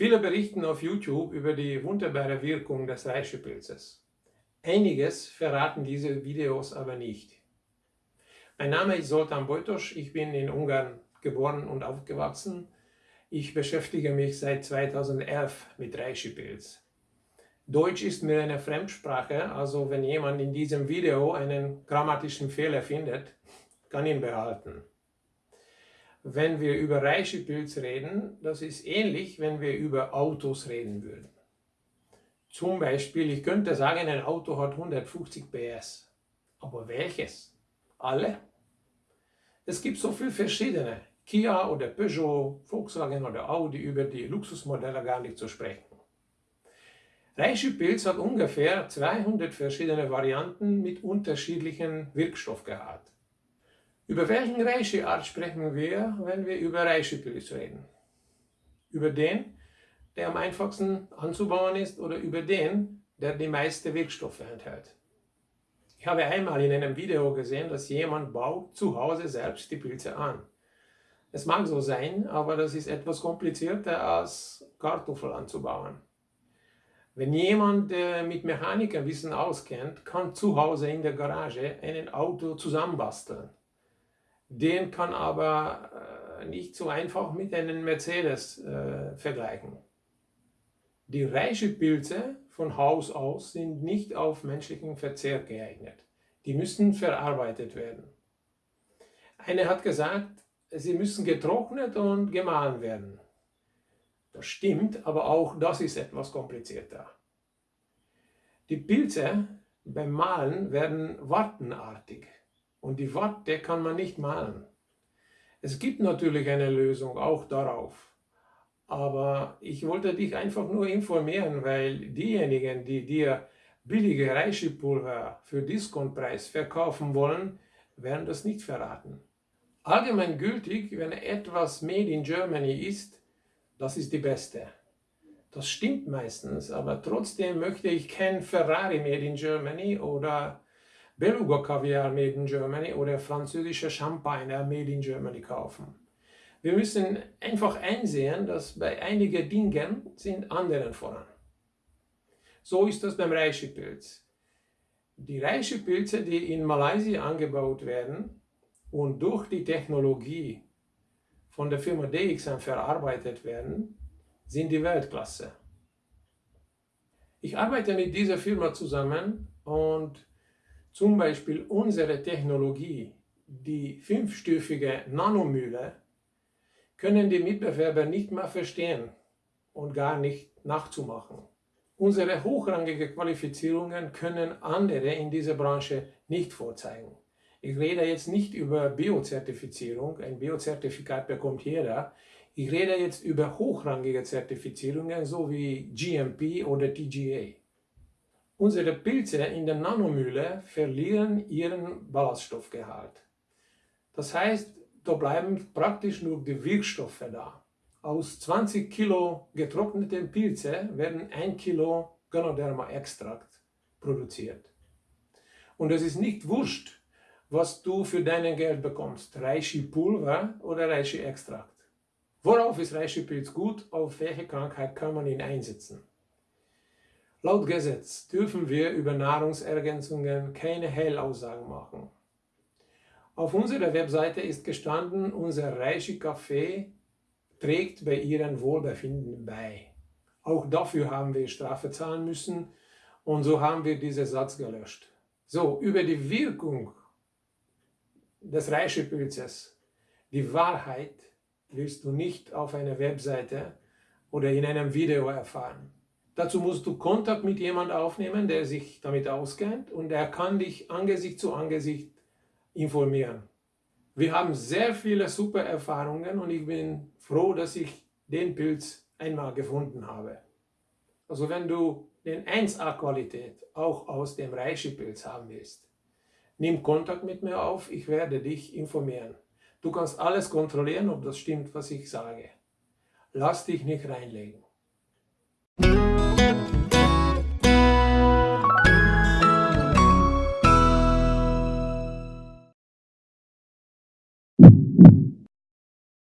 Viele berichten auf YouTube über die wunderbare Wirkung des Reishi-Pilzes. Einiges verraten diese Videos aber nicht. Mein Name ist Zoltan Bojtos, ich bin in Ungarn geboren und aufgewachsen. Ich beschäftige mich seit 2011 mit Reishi-Pilz. Deutsch ist mir eine Fremdsprache, also wenn jemand in diesem Video einen grammatischen Fehler findet, kann ihn behalten wenn wir über Reishi-Pilz reden, das ist ähnlich, wenn wir über Autos reden würden. Zum Beispiel, ich könnte sagen, ein Auto hat 150 PS. Aber welches? Alle? Es gibt so viele verschiedene. Kia oder Peugeot, Volkswagen oder Audi, über die Luxusmodelle gar nicht zu sprechen. Reishi-Pilz hat ungefähr 200 verschiedene Varianten mit unterschiedlichen Wirkstoffgehalt. Über welchen Reishi-Art sprechen wir, wenn wir über Reishi-Pilz reden? Über den, der am einfachsten anzubauen ist oder über den, der die meisten Wirkstoffe enthält? Ich habe einmal in einem Video gesehen, dass jemand baut zu Hause selbst die Pilze an. Es mag so sein, aber das ist etwas komplizierter als Kartoffel anzubauen. Wenn jemand äh, mit Mechanikerwissen auskennt, kann zu Hause in der Garage ein Auto zusammenbasteln. Den kann aber äh, nicht so einfach mit einem Mercedes äh, vergleichen. Die Reishi-Pilze von Haus aus sind nicht auf menschlichen Verzehr geeignet. Die müssen verarbeitet werden. Eine hat gesagt, sie müssen getrocknet und gemahlen werden. Das stimmt, aber auch das ist etwas komplizierter. Die Pilze beim Mahlen werden wartenartig. Und die Watte kann man nicht malen. Es gibt natürlich eine Lösung auch darauf. Aber ich wollte dich einfach nur informieren, weil diejenigen, die dir billige Reishi-Pulver für Discontpreis verkaufen wollen, werden das nicht verraten. Allgemein gültig, wenn etwas Made in Germany ist, das ist die beste. Das stimmt meistens, aber trotzdem möchte ich kein Ferrari Made in Germany oder Beluga Kaviar made in Germany oder französische Champagner made in Germany kaufen. Wir müssen einfach einsehen, dass bei einigen Dingen sind anderen voran. So ist das beim Reishi-Pilz. Die Reishi-Pilze, die in Malaysia angebaut werden und durch die Technologie von der Firma DXM verarbeitet werden, sind die Weltklasse. Ich arbeite mit dieser Firma zusammen und zum Beispiel unsere Technologie, die fünfstufige Nanomühle, können die Mitbewerber nicht mehr verstehen und gar nicht nachzumachen. Unsere hochrangige Qualifizierungen können andere in dieser Branche nicht vorzeigen. Ich rede jetzt nicht über Biozertifizierung, ein Biozertifikat bekommt jeder. Ich rede jetzt über hochrangige Zertifizierungen, so wie GMP oder TGA. Unsere Pilze in der Nanomühle verlieren ihren Ballaststoffgehalt. Das heißt, da bleiben praktisch nur die Wirkstoffe da. Aus 20 Kilo getrockneten Pilze werden 1 Kilo Ganoderma-Extrakt produziert. Und es ist nicht wurscht, was du für dein Geld bekommst, Reishi-Pulver oder Reishi-Extrakt. Worauf ist Reishi-Pilz gut, auf welche Krankheit kann man ihn einsetzen? Laut Gesetz dürfen wir über Nahrungsergänzungen keine Hellaussagen machen. Auf unserer Webseite ist gestanden, unser Reishi-Kaffee trägt bei Ihrem Wohlbefinden bei. Auch dafür haben wir Strafe zahlen müssen und so haben wir diesen Satz gelöscht. So, über die Wirkung des Reishi-Pilzes, die Wahrheit wirst du nicht auf einer Webseite oder in einem Video erfahren. Dazu musst du Kontakt mit jemandem aufnehmen, der sich damit auskennt und er kann dich Angesicht zu Angesicht informieren. Wir haben sehr viele super Erfahrungen und ich bin froh, dass ich den Pilz einmal gefunden habe. Also wenn du den 1A-Qualität auch aus dem Reishi-Pilz haben willst, nimm Kontakt mit mir auf, ich werde dich informieren. Du kannst alles kontrollieren, ob das stimmt, was ich sage. Lass dich nicht reinlegen.